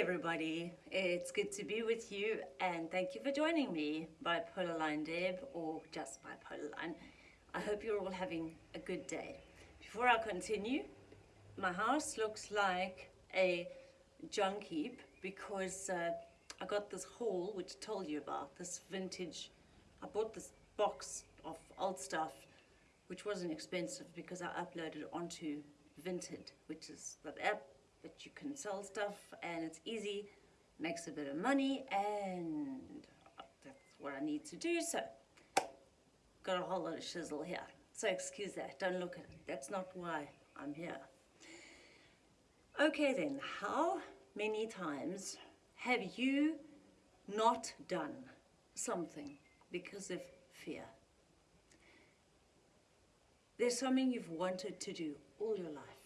everybody, it's good to be with you and thank you for joining me, Bipolar Line Deb or just Bipolar Line. I hope you're all having a good day. Before I continue, my house looks like a junk heap because uh, I got this haul which I told you about, this vintage, I bought this box of old stuff which wasn't expensive because I uploaded onto Vinted, which is the app that you can sell stuff and it's easy, makes a bit of money and that's what I need to do. So got a whole lot of shizzle here. So excuse that, don't look at it. That's not why I'm here. Okay then, how many times have you not done something because of fear? There's something you've wanted to do all your life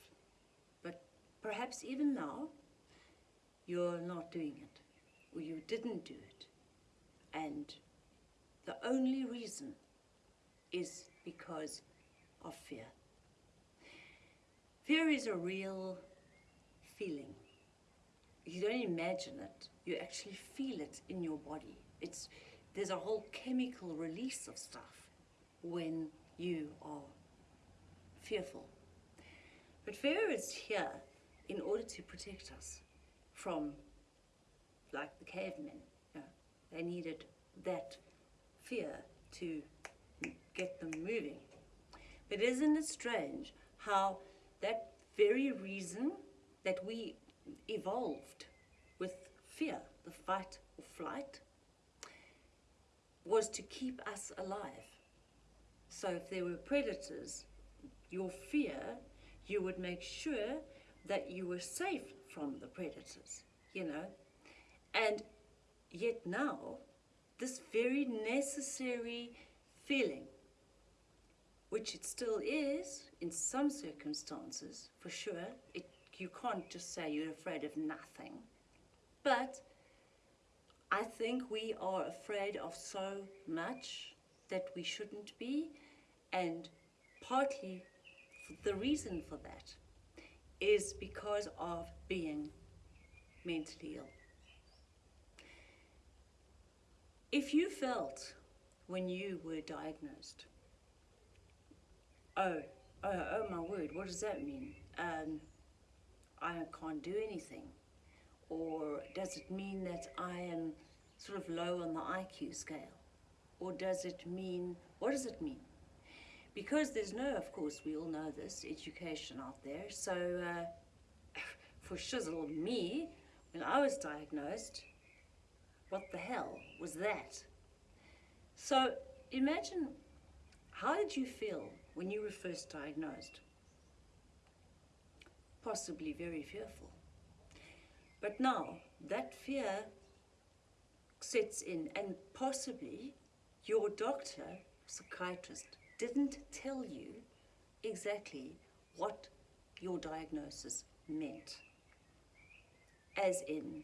Perhaps even now, you're not doing it, or you didn't do it. And the only reason is because of fear. Fear is a real feeling. You don't imagine it, you actually feel it in your body. It's, there's a whole chemical release of stuff when you are fearful. But fear is here in order to protect us from, like the cavemen, you know, they needed that fear to get them moving. But isn't it strange how that very reason that we evolved with fear, the fight or flight, was to keep us alive. So if there were predators, your fear, you would make sure that you were safe from the predators, you know. And yet now, this very necessary feeling, which it still is in some circumstances, for sure, it, you can't just say you're afraid of nothing. But I think we are afraid of so much that we shouldn't be, and partly the reason for that is because of being mentally ill. If you felt when you were diagnosed, oh, oh, oh my word, what does that mean? Um, I can't do anything. Or does it mean that I am sort of low on the IQ scale? Or does it mean, what does it mean? Because there's no, of course, we all know this, education out there. So uh, for shizzle, me, when I was diagnosed, what the hell was that? So imagine, how did you feel when you were first diagnosed? Possibly very fearful. But now, that fear sets in and possibly your doctor, psychiatrist, didn't tell you exactly what your diagnosis meant. As in,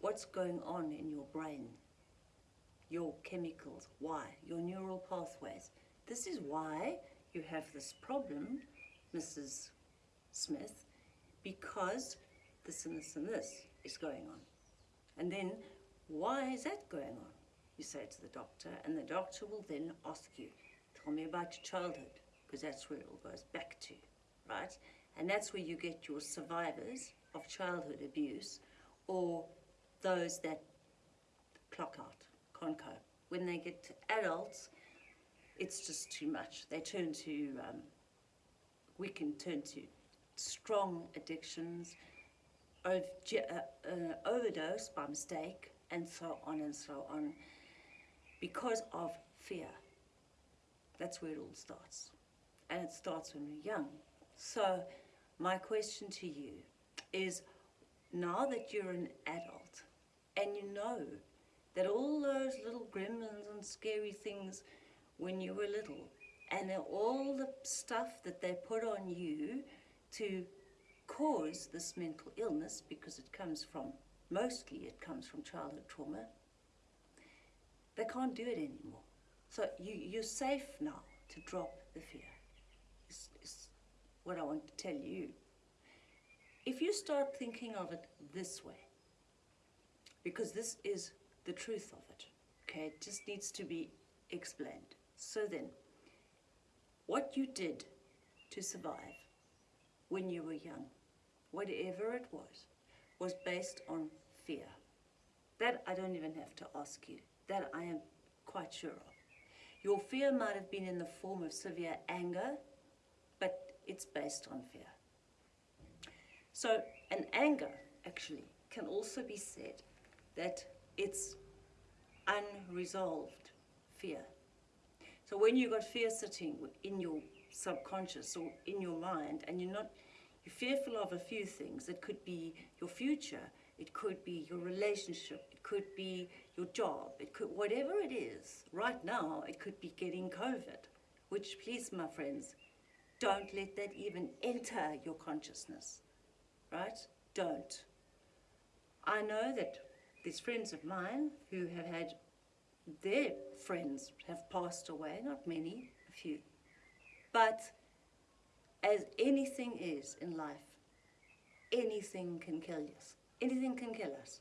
what's going on in your brain, your chemicals, why, your neural pathways. This is why you have this problem, Mrs. Smith, because this and this and this is going on. And then, why is that going on? You say to the doctor, and the doctor will then ask you, Tell me about your childhood, because that's where it all goes back to, right? And that's where you get your survivors of childhood abuse or those that clock out, can't cope. When they get to adults, it's just too much. They turn to, um, we can turn to strong addictions, uh, uh, overdose by mistake, and so on and so on, because of fear. That's where it all starts. And it starts when we're young. So my question to you is, now that you're an adult and you know that all those little gremlins and scary things when you were little and all the stuff that they put on you to cause this mental illness because it comes from, mostly it comes from childhood trauma, they can't do it anymore. So you, you're safe now to drop the fear, is, is what I want to tell you. If you start thinking of it this way, because this is the truth of it. Okay, it just needs to be explained. So then, what you did to survive when you were young, whatever it was, was based on fear. That I don't even have to ask you. That I am quite sure of. Your fear might have been in the form of severe anger, but it's based on fear. So, an anger actually can also be said that it's unresolved fear. So when you've got fear sitting in your subconscious or in your mind and you're not, you're fearful of a few things, it could be your future, it could be your relationship, it could be your job, it could, whatever it is, right now it could be getting COVID, which please my friends, don't let that even enter your consciousness, right? Don't. I know that there's friends of mine who have had their friends have passed away, not many, a few. But as anything is in life, anything can kill us. Anything can kill us.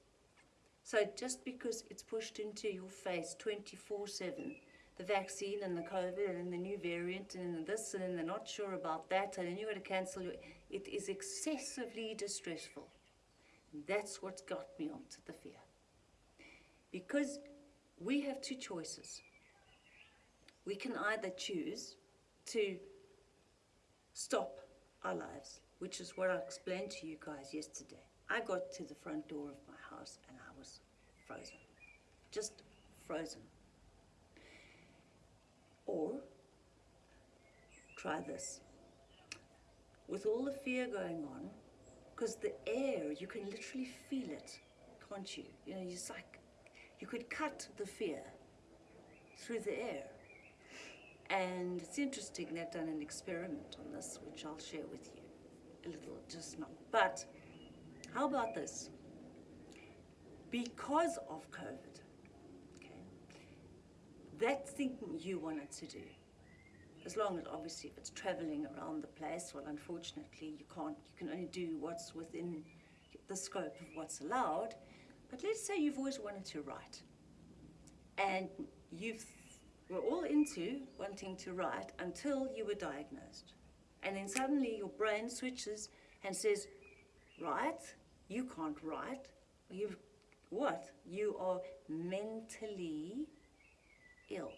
So just because it's pushed into your face 24-7, the vaccine and the COVID and the new variant and this and they're not sure about that and then you've got to cancel your, it is excessively distressful. That's what's got me onto the fear. Because we have two choices. We can either choose to stop our lives, which is what I explained to you guys yesterday. I got to the front door of my house and I was frozen. Just frozen. Or try this. With all the fear going on, because the air, you can literally feel it, can't you? You know, it's like you could cut the fear through the air. And it's interesting, they've done an experiment on this, which I'll share with you a little just now. But how about this? Because of COVID, okay, that thing you wanted to do, as long as obviously if it's traveling around the place, well, unfortunately, you can't, you can only do what's within the scope of what's allowed. But let's say you've always wanted to write and you've were all into wanting to write until you were diagnosed. And then suddenly your brain switches and says, write, you can't write. You've, what? You are mentally ill.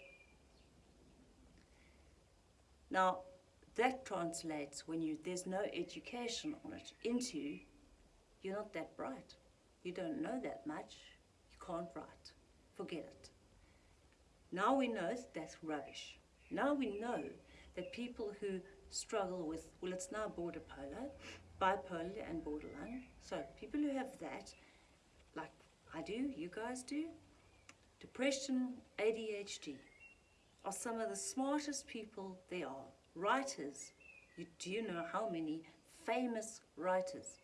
Now, that translates when you there's no education on it into you're not that bright. You don't know that much. You can't write. Forget it. Now we know that's rubbish. Now we know that people who struggle with, well, it's now border polar, bipolar and borderline. So people who have that, like I do, you guys do, depression, ADHD, are some of the smartest people there are. Writers, you, do you know how many famous writers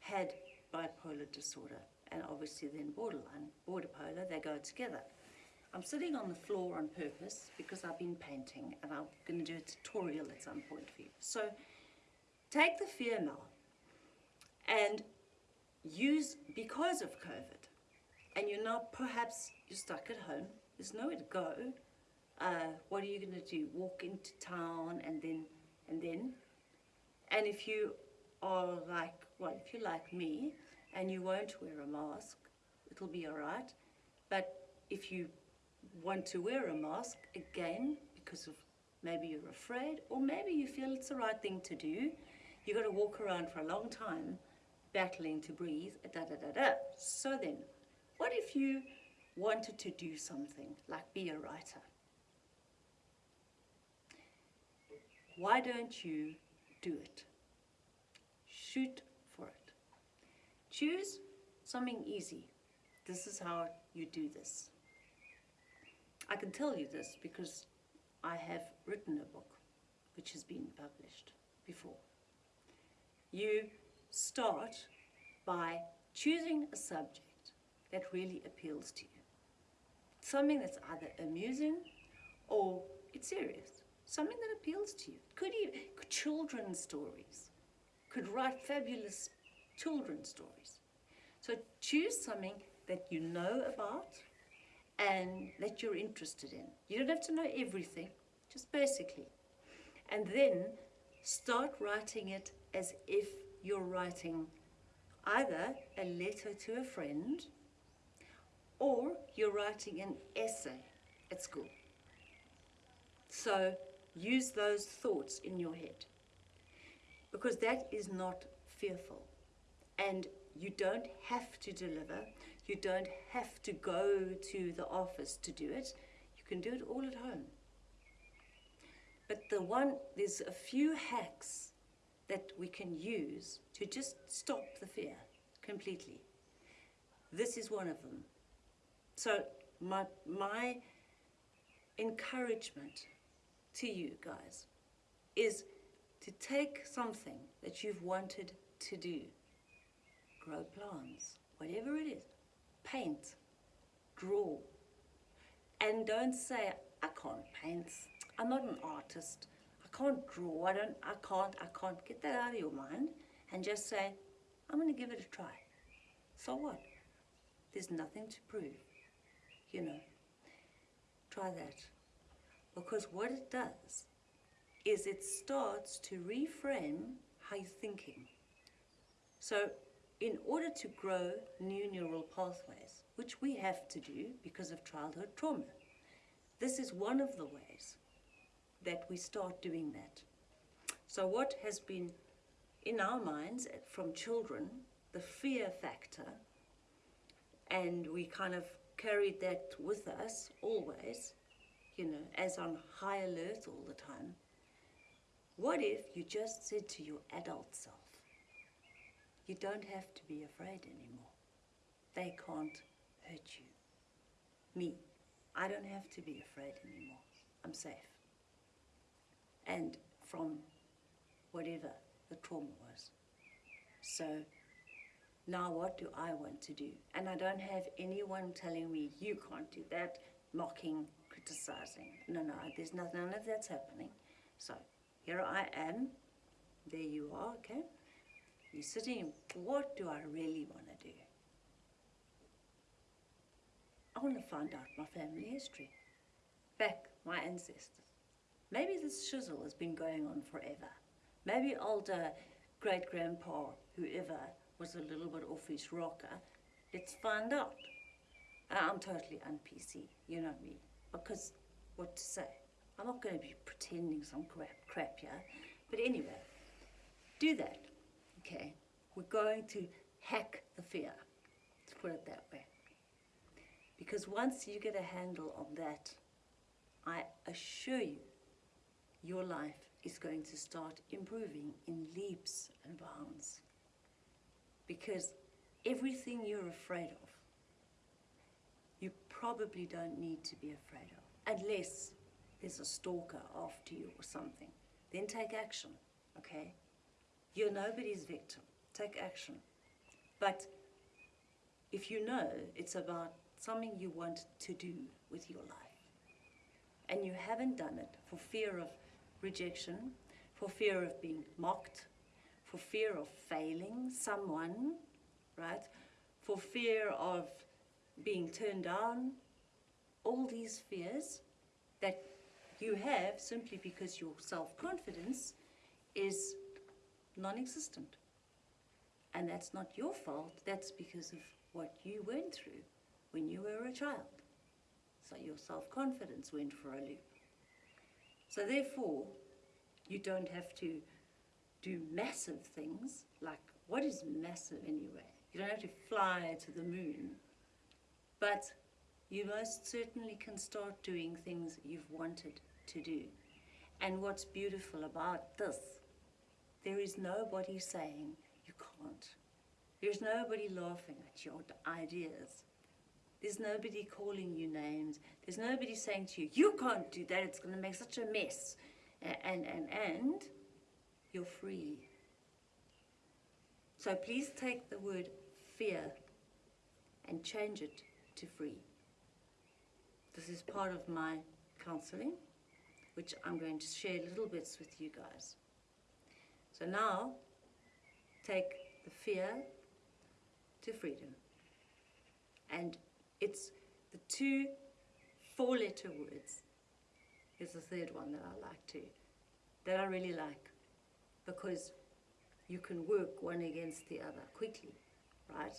had bipolar disorder and obviously then borderline, border polar, they go together. I'm sitting on the floor on purpose because I've been painting and I'm going to do a tutorial at some point for you. So take the fear now and use, because of COVID, and you're now perhaps you're stuck at home, there's nowhere to go, uh, what are you going to do? Walk into town and then, and then? And if you are like, well, if you're like me and you won't wear a mask, it'll be all right. But if you want to wear a mask again because of maybe you're afraid or maybe you feel it's the right thing to do. You've got to walk around for a long time battling to breathe, da da da da. So then, what if you wanted to do something like be a writer? Why don't you do it? Shoot for it. Choose something easy. This is how you do this. I can tell you this because I have written a book which has been published before. You start by choosing a subject that really appeals to you. Something that's either amusing or it's serious. Something that appeals to you. Could even children's stories. Could write fabulous children's stories. So choose something that you know about and that you're interested in. You don't have to know everything, just basically. And then start writing it as if you're writing either a letter to a friend or you're writing an essay at school. So use those thoughts in your head because that is not fearful. And you don't have to deliver, you don't have to go to the office to do it, you can do it all at home. But the one, there's a few hacks that we can use to just stop the fear completely. This is one of them. So my, my encouragement to you guys is to take something that you've wanted to do, grow plants, whatever it is, paint, draw, and don't say, I can't paint, I'm not an artist, I can't draw, I don't, I can't, I can't. Get that out of your mind and just say, I'm going to give it a try. So what? There's nothing to prove, you know. Try that. Because what it does is it starts to reframe how you're thinking. So in order to grow new neural pathways, which we have to do because of childhood trauma, this is one of the ways that we start doing that. So what has been in our minds eh, from children, the fear factor, and we kind of carried that with us always, you know, as on high alert all the time. What if you just said to your adult self, you don't have to be afraid anymore. They can't hurt you. Me, I don't have to be afraid anymore. I'm safe. And from whatever the trauma was. So now what do I want to do? And I don't have anyone telling me, you can't do that, mocking, criticizing. No, no, there's none, none of that's happening. So here I am, there you are, okay? You're sitting, what do I really want to do? I want to find out my family history, back my ancestors. Maybe this shizzle has been going on forever. Maybe older great-grandpa, whoever, was a little bit off his rocker. Let's find out. Uh, I'm totally un-PC, you know me, because what to say? I'm not going to be pretending some crap, crap here. But anyway, do that, okay? We're going to hack the fear, let's put it that way. Because once you get a handle on that, I assure you, your life is going to start improving in leaps and bounds. Because everything you're afraid of, you probably don't need to be afraid of, unless there's a stalker after you or something, then take action, okay? You're nobody's victim. Take action. But if you know it's about something you want to do with your life, and you haven't done it for fear of rejection, for fear of being mocked, for fear of failing someone, right? For fear of being turned down, all these fears that you have simply because your self-confidence is non-existent. And that's not your fault, that's because of what you went through when you were a child. So your self-confidence went for a loop. So therefore, you don't have to do massive things, like what is massive anyway? You don't have to fly to the moon, but you most certainly can start doing things you've wanted to do. And what's beautiful about this, there is nobody saying you can't. There's nobody laughing at your ideas. There's nobody calling you names. There's nobody saying to you, you can't do that, it's going to make such a mess. And, and, and you're free. So please take the word fear and change it to free. This is part of my counseling which I'm going to share little bits with you guys. So now, take the fear to freedom. And it's the two four letter words. Here's the third one that I like too, that I really like because you can work one against the other quickly, right?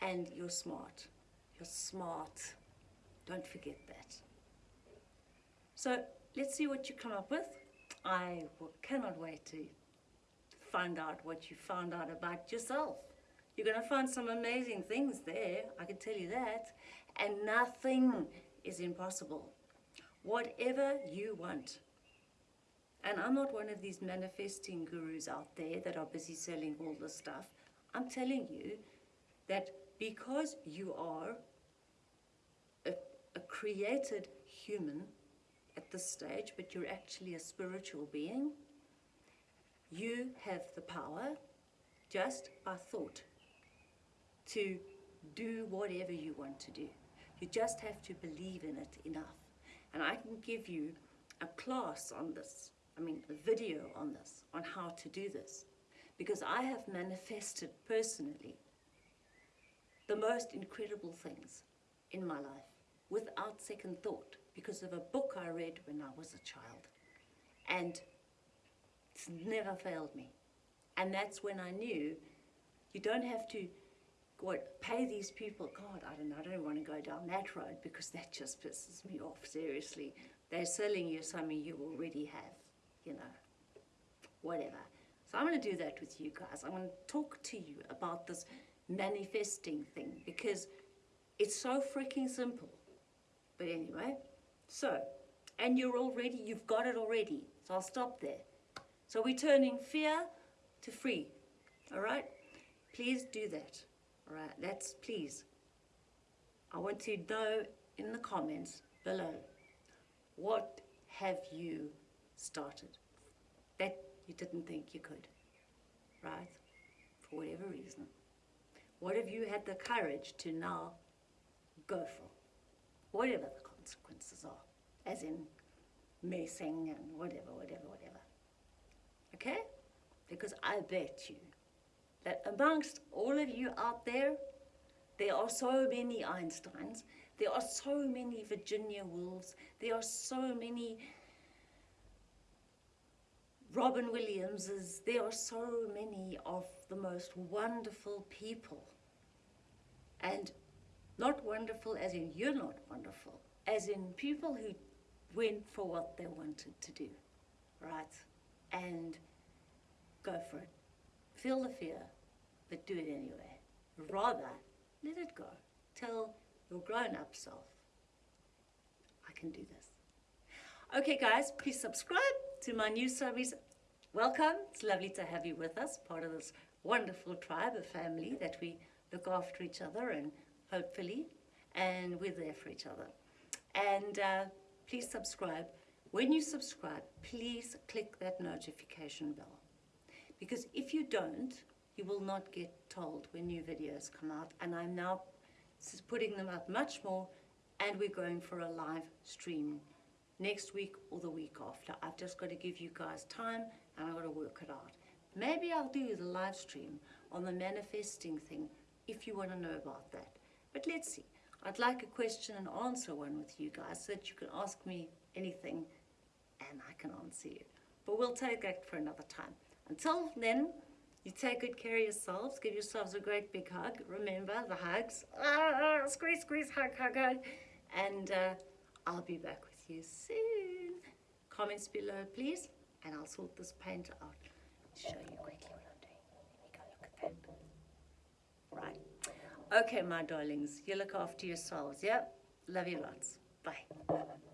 And you're smart. You're smart. Don't forget that. So let's see what you come up with. I cannot wait to find out what you found out about yourself. You're going to find some amazing things there, I can tell you that. And nothing is impossible. Whatever you want. And I'm not one of these manifesting gurus out there that are busy selling all this stuff. I'm telling you that because you are a, a created human at this stage, but you're actually a spiritual being, you have the power just by thought to do whatever you want to do. You just have to believe in it enough. And I can give you a class on this, I mean a video on this, on how to do this. Because I have manifested personally the most incredible things in my life without second thought because of a book I read when I was a child. And it's never failed me. And that's when I knew you don't have to what pay these people. God, I don't know. I don't want to go down that road because that just pisses me off. Seriously, they're selling you something you already have. You know, whatever. So I'm going to do that with you guys. I'm going to talk to you about this manifesting thing because it's so freaking simple. But anyway, so, and you're already, you've got it already. So I'll stop there. So we're turning fear to free. All right? Please do that. All right? That's please. I want to know in the comments below what have you started that you didn't think you could, right? For whatever reason. What have you had the courage to now go for? Whatever the consequences are, as in messing and whatever, whatever, whatever. Okay? Because I bet you that amongst all of you out there, there are so many Einsteins, there are so many Virginia Woolfs, there are so many Robin Williamses, there are so many of the most wonderful people. And not wonderful as in you're not wonderful, as in people who went for what they wanted to do, right? And go for it. Feel the fear, but do it anyway. Rather, let it go. Tell your grown-up self, I can do this. Okay, guys, please subscribe to my new service. Welcome. It's lovely to have you with us, part of this wonderful tribe, a family that we look after each other and hopefully, and we're there for each other. And uh, please subscribe. When you subscribe, please click that notification bell. Because if you don't, you will not get told when new videos come out. And I'm now putting them up much more and we're going for a live stream next week or the week after. I've just got to give you guys time and I've got to work it out. Maybe I'll do the live stream on the manifesting thing if you want to know about that. But let's see. I'd like a question and answer one with you guys so that you can ask me anything and I can answer you. But we'll take that for another time. Until then, you take good care of yourselves. Give yourselves a great big hug. Remember the hugs. Ah, squeeze, squeeze, hug, hug, hug. And uh, I'll be back with you soon. Comments below, please. And I'll sort this paint out. Show you quickly what I'm doing. Let me go look at that. Right. Okay, my darlings. You look after yourselves, yeah? Love you lots. Bye.